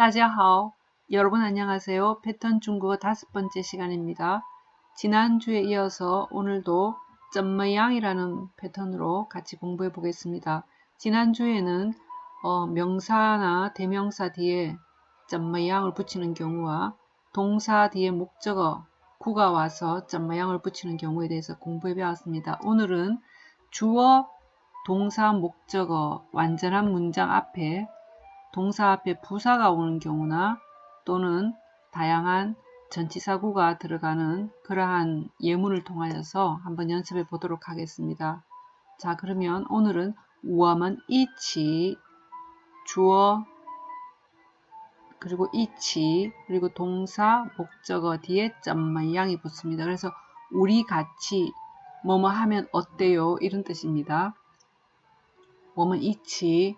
大家好. 여러분 안녕하세요. 패턴 중국어 다섯 번째 시간입니다. 지난주에 이어서 오늘도 점머양이라는 패턴으로 같이 공부해 보겠습니다. 지난주에는 어, 명사나 대명사 뒤에 점머양을 붙이는 경우와 동사 뒤에 목적어 구가 와서 점머양을 붙이는 경우에 대해서 공부해 배웠습니다. 오늘은 주어, 동사, 목적어, 완전한 문장 앞에 동사 앞에 부사가 오는 경우나 또는 다양한 전치사구가 들어가는 그러한 예문을 통하여서 한번 연습해 보도록 하겠습니다. 자 그러면 오늘은 우어은 이치 주어 그리고 이치 그리고 동사 목적어 뒤에 점만 양이 붙습니다. 그래서 우리 같이 뭐뭐 하면 어때요 이런 뜻입니다. 我们 이치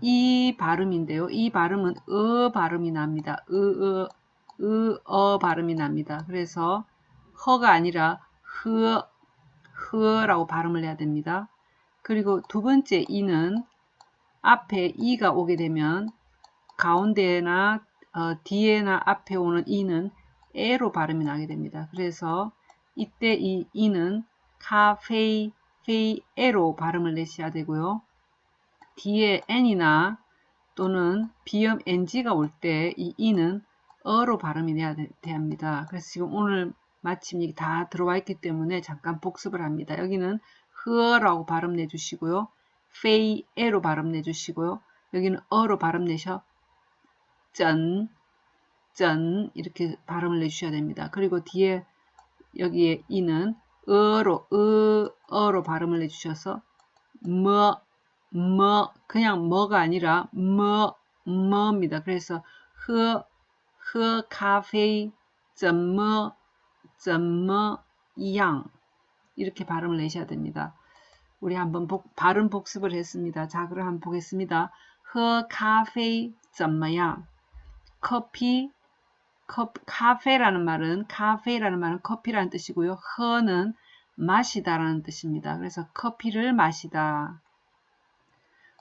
이 발음인데요. 이 발음은 어 발음이 납니다. 으, 으, 으, 어 발음이 납니다. 그래서 허가 아니라 흐, 흐라고 발음을 해야 됩니다. 그리고 두 번째 이는 앞에 이가 오게 되면 가운데나 어, 뒤에나 앞에 오는 이는 에로 발음이 나게 됩니다. 그래서 이때 이 이는 카페이, 페이에로 발음을 내셔야 되고요. 뒤에 n이나 또는 비음 ng가 올 때 이 e는 어로 발음이 돼야 합니다. 그래서 지금 오늘 마침 이게 다 들어와 있기 때문에 잠깐 복습을 합니다. 여기는 흐어라고 발음 내주시고요. 페이 에로 발음 내주시고요. 여기는 어로 발음 내셔 짠, 짠 이렇게 발음을 내주셔야 됩니다. 그리고 뒤에 여기에 이는 어로, 으, 어로 발음을 내주셔서 뭐, 뭐 그냥 뭐가 아니라 뭐 뭐입니다. 그래서 喝喝咖啡怎么怎么样 이렇게 발음을 내셔야 됩니다. 우리 한번 복, 발음 복습을 했습니다. 자, 그럼 한번 보겠습니다. 喝咖啡怎么样? 커피 컵, 카페라는 말은 카페라는 말은 커피라는 뜻이고요. 허는 마시다라는 뜻입니다. 그래서 커피를 마시다.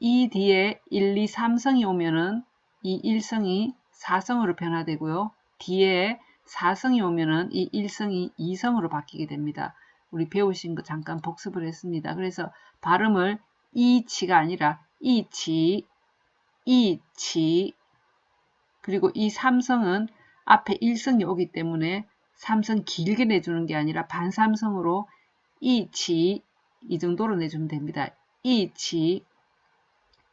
이 뒤에 1, 2, 3성이 오면은 이 1성이 4성으로 변화되고요. 뒤에 4성이 오면은 이 1성이 2성으로 바뀌게 됩니다. 우리 배우신 거 잠깐 복습을 했습니다. 그래서 발음을 이치가 아니라 이치, 이치 그리고 이 3성은 앞에 1성이 오기 때문에 3성 길게 내주는 게 아니라 반삼성으로 이치 이 정도로 내주면 됩니다. 이치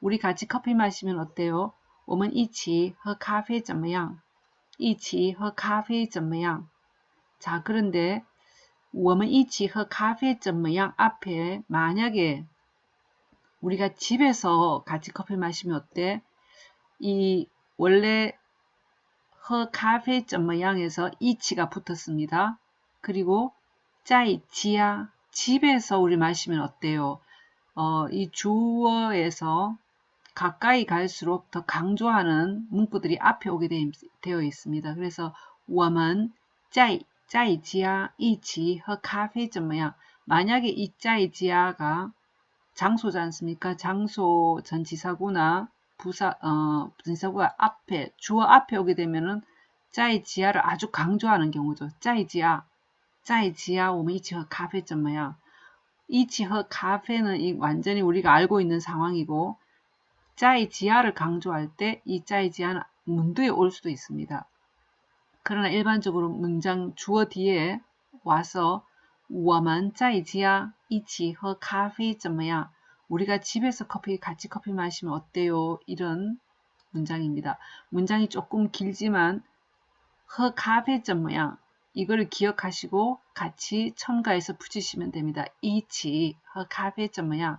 우리 같이 커피 마시면 어때요? 我们一起喝咖啡怎么样?一起喝咖啡怎么样? 자, 그런데 我们一起喝咖啡怎么样? 앞에 만약에 우리가 집에서 같이 커피 마시면 어때? 이 원래 허咖啡怎么样에서 이치가 붙었습니다. 그리고 짜이치야 집에서 우리 마시면 어때요? 어, 이 주어에서 가까이 갈수록 더 강조하는 문구들이 앞에 오게 되어 있습니다. 그래서 我们在在家一起喝咖啡怎么样? 만약에 이 짜이지아가 장소지 않습니까? 장소 전치사구나 부사 어 전치사구가 앞에 주어 앞에 오게 되면은 짜이지아를 아주 강조하는 경우죠. 짜이지아, 짜이지아, 我们一起喝 咖啡 怎么样? 이치허 카페는 이 완전히 우리가 알고 있는 상황이고 짜이지아를 강조할 때 이 짜이지아는 문두에 올 수도 있습니다. 그러나 일반적으로 문장 주어 뒤에 와서 我们在家一起喝咖啡怎么样? 우리가 집에서 커피 같이 커피 마시면 어때요? 이런 문장입니다. 문장이 조금 길지만 喝咖啡怎么样? 이거를 기억하시고 같이 첨가해서 붙이시면 됩니다. 一起喝咖啡怎么样?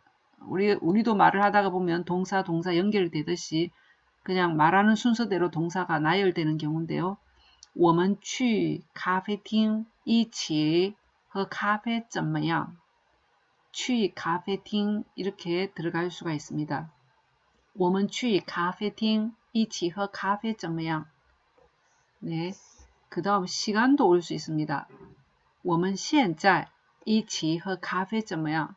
우리 우리도 말을 하다가 보면 동사 동사 연결되듯이 그냥 말하는 순서대로 동사가 나열되는 경우인데요. 我们去咖啡厅一起喝咖啡怎么样?去咖啡厅 이렇게 들어갈 수가 있습니다. 我们去咖啡厅一起喝咖啡怎么样? 네. 그 다음 시간도 올 수 있습니다. 我们现在一起喝咖啡怎么样?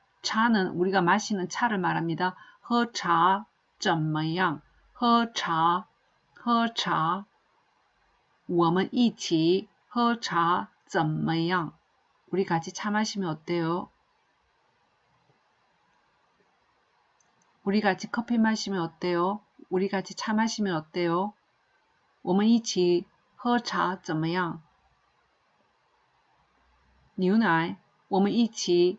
차는 우리가 마시는 차를 말합니다. 허차, 怎么样?喝茶, 허차, 我们一起喝茶怎么样? 우리 같이 차 마시면 어때요? 우리 같이 커피 마시면 어때요? 우리 같이 차 마시면 어때요? 我们一起喝茶怎么样? 牛奶, 我们一起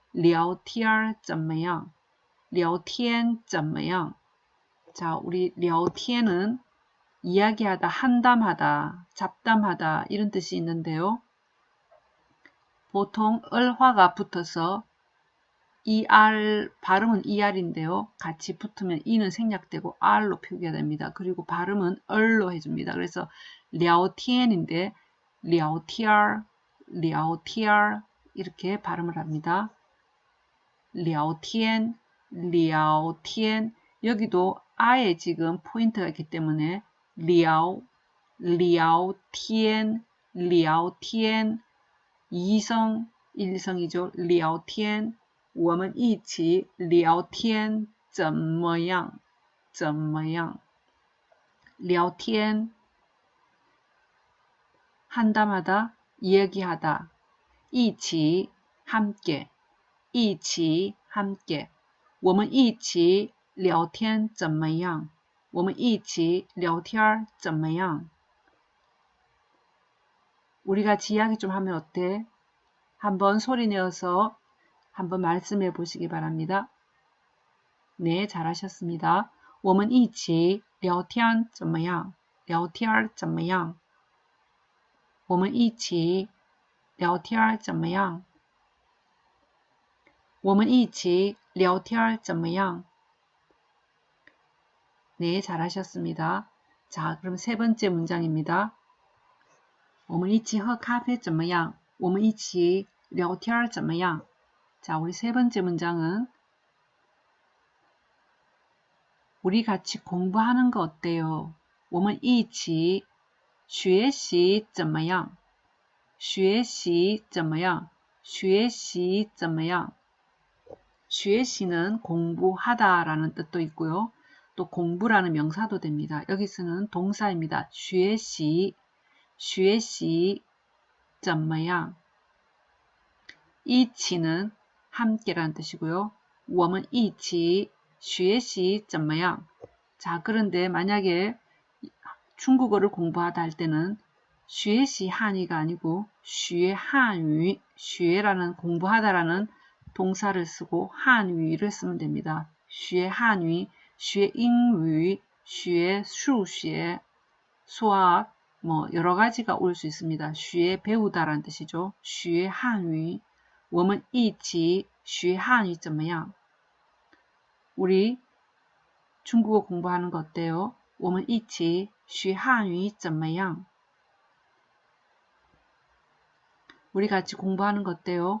聊天怎么样?聊天怎么样? 자, 우리 聊天은 이야기하다, 한담하다, 잡담하다 이런 뜻이 있는데요. 보통 을화가 붙어서 ER 발음은 ER인데요. 같이 붙으면 E는 생략되고 R로 표기가 됩니다. 그리고 발음은 을로 해줍니다. 그래서 랴오티엔인데 랴오티알, 랴오티알 이렇게 발음을 합니다. 랴오티엔, 랴오티엔 여기도 아에 지금 포인트가 있기 때문에 랴오, 랴오티엔, 랴오티엔 이성, 일성이죠. 랴오티엔 我们一起聊天怎么样?怎么样?聊天 한담하다, 이야기하다, 一起 함께, 一起 함께. 我们一起聊天怎么样?我们一起聊天怎么样? 우리 같이 이야기 좀 하면 어때? 한번 소리 내어서 한번 말씀해 보시기 바랍니다. 네, 잘하셨습니다. 我们一起聊天怎么样?聊天怎么样?我们一起聊天怎么样? 我们一起聊天怎么样? 네, 잘하셨습니다. 자, 그럼 세 번째 문장입니다. 我们一起喝咖啡怎么样? 我们一起聊天怎么样? 자, 우리 세 번째 문장은 우리 같이 공부하는 거 어때요? 我们一起学习怎么样?学习怎么样?学习怎么样? 学习는 공부하다라는 뜻도 있고요. 또 공부라는 명사도 됩니다. 여기서는 동사입니다. 学习,学习 怎么样? 이치는 함께라는 뜻이고요. 我们一起学习怎么样? 자, 그런데 만약에 중국어를 공부하다 할 때는 学习한위가 아니고 学汉语, 学라는 공부하다라는 동사를 쓰고 한위를 쓰면 됩니다. 学汉语, 学英语,学数学, 수학, 뭐 여러 가지가 올 수 있습니다. 学 배우다라는 뜻이죠. 学汉语,我们一起学汉语怎么样? 우리 중국어 공부하는 거 어때요? 我们一起学汉语怎么样? 우리 같이 공부하는 거 어때요?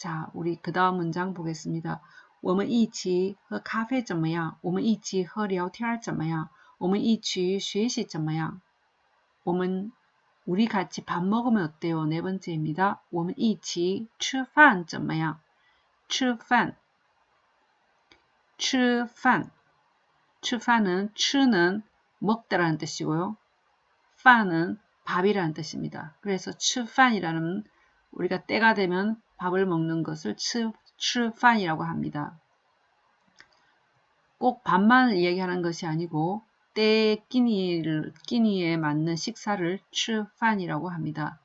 자, 우리 그 다음 문장 보겠습니다. 我们一起喝咖啡怎么样?我们一起喝聊天怎么样?我们一起学习怎么样?我们 우리 같이 밥 먹으면 어때요? 네 번째입니다. 我们一起吃饭怎么样?吃饭.吃饭.吃饭은 吃는 먹다라는 뜻이고요. 饭은 밥이라는 뜻입니다. 그래서 吃饭이라는 우리가 때가 되면 밥을 먹는 것을 吃吃饭이라고 합니다. 꼭 밥만 얘기하는 것이 아니고 때 끼니를, 끼니에 맞는 식사를 吃饭이라고 합니다.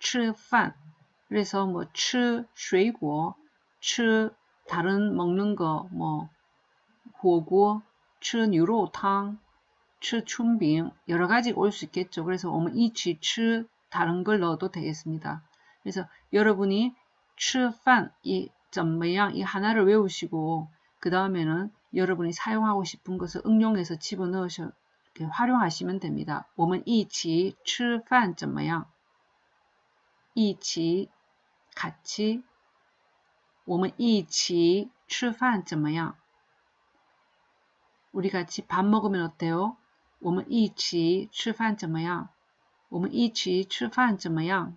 吃饭 그래서 뭐 吃水果,吃 다른 먹는 거, 뭐 火锅,吃牛肉汤,吃春饼 여러 가지 올 수 있겠죠. 그래서 我们一起吃 다른 걸 넣어도 되겠습니다. 그래서 여러분이 吃饭이 怎么样 이 하나를 외우시고 그 다음에는 여러분이 사용하고 싶은 것을 응용해서 집어넣으셔 활용하시면 됩니다. 我们一起吃饭怎么样?一起 같이 我们一起吃饭怎么样? 우리 같이 밥 먹으면 어때요? 我们一起吃饭怎么样?我们一起吃饭怎么样?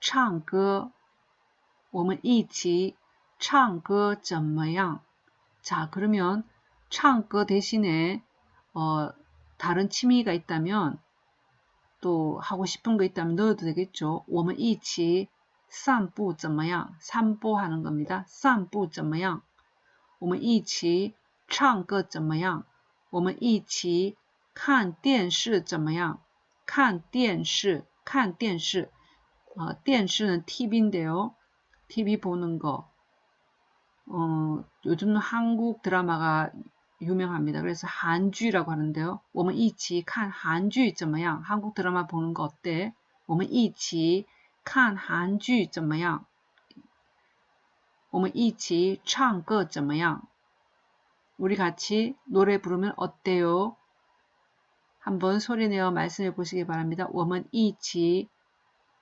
唱歌 我们一起唱歌怎么样? 자, 그러면 唱歌 대신에 어, 다른 취미가 있다면 또 하고 싶은 거 있다면 넣어도 되겠죠. 我们一起 散步怎么样? 산보하는 겁니다. 散步怎么样? 我们一起唱歌怎么样? 我们一起看电视怎么样? 看电视,看电视. 어, 电视는 TV인데요. TV 보는 거. 어, 요즘 한국 드라마가 유명합니다. 그래서 한주라고 하는데요. 我们一起看 한주 怎么样? 한국 드라마 보는 거 어때? 我们一起看 한주 怎么样? 我们一起唱歌怎么样? 우리 같이 노래 부르면 어때요? 한번 소리내어 말씀해 보시기 바랍니다. 我们一起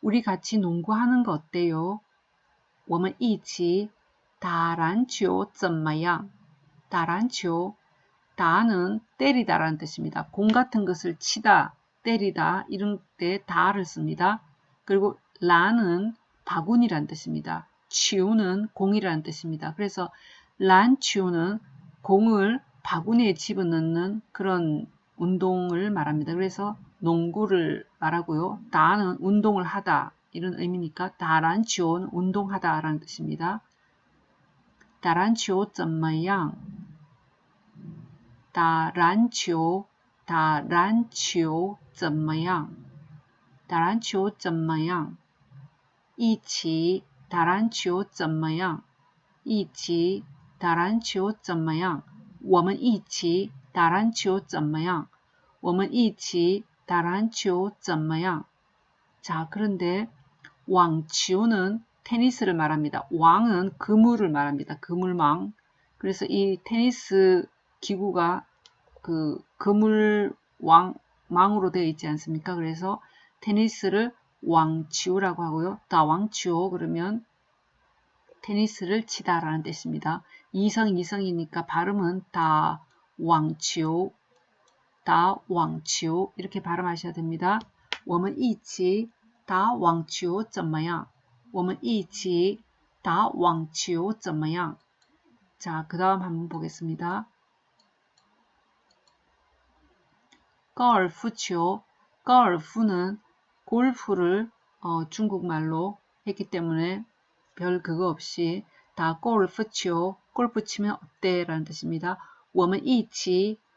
우리 같이 농구하는 거 어때요? 我们一起打篮球怎么样?打篮球 다는 때리다라는 뜻입니다. 공 같은 것을 치다, 때리다 이런 때 다를 씁니다. 그리고 라는 바구니란 뜻입니다. 치우는 공이라는 뜻입니다. 그래서 란 치우는 공을 바구니에 집어넣는 그런 운동을 말합니다. 그래서 농구를 말하고요. 다는 운동을 하다 이런 의미니까 다란 치오는 운동하다라는 뜻입니다. 다란 치오 怎么样?打篮球，打篮球怎么样？打篮球怎么样？一起打篮球怎么样？一起打篮球怎么样？我们一起打篮球怎么样？我们一起 打篮球怎么样？자그런데왕치우는 테니스를 말합니다. 왕은 그물을 말합니다. 그물망. 그래서 이 테니스 기구가 그 그물 왕 망으로 되어 있지 않습니까? 그래서 테니스를 왕치우라고 하고요. 다 왕치오 그러면 테니스를 치다라는 뜻입니다. 이성 이성이니까 발음은 다 왕치오 다 왕치오 이렇게 발음하셔야 됩니다. 我们一起打 왕치오 怎么样?我们一起打 왕치오 怎么样? 자, 그 다음 한번 보겠습니다. 高尔夫球, 高尔夫는 골프를 어, 중국말로 했기 때문에 별 그거 없이 다 골프球, 골프 치면 어때? 라는 뜻입니다. 我们一起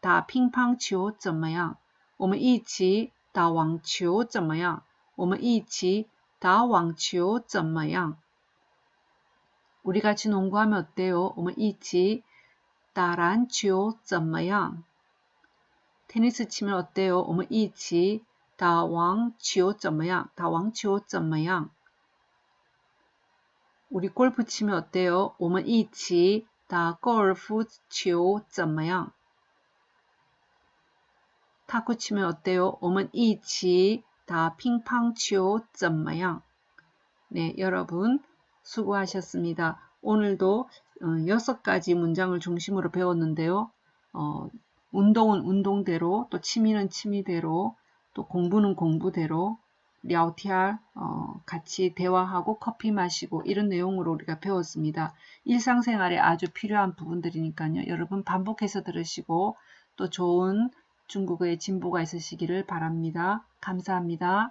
打乒乓球怎么样？我们一起打网球怎么样？我们一起打网球怎么样？우리같이농구하면어때요我们一起打篮球怎么样？테니스치면어때요我们一起打网球怎么样？打网球怎么样？우리골프치면어때요我们一起打高尔夫球怎么样？ 탁구치면어때요我们一起打乒乓球怎么样？네여러분수고하셨습니다 오늘도 여섯 가지 문장을 중심으로 배웠는데요. 어, 운동은 운동대로, 또 취미는 취미대로, 또 공부는 공부대로 랴오티알 어, 같이 대화하고 커피 마시고 이런 내용으로 우리가 배웠습니다. 일상생활에 아주 필요한 부분들이니까요. 여러분 반복해서 들으시고 또 좋은 중국어의 진보가 있으시기를 바랍니다. 감사합니다.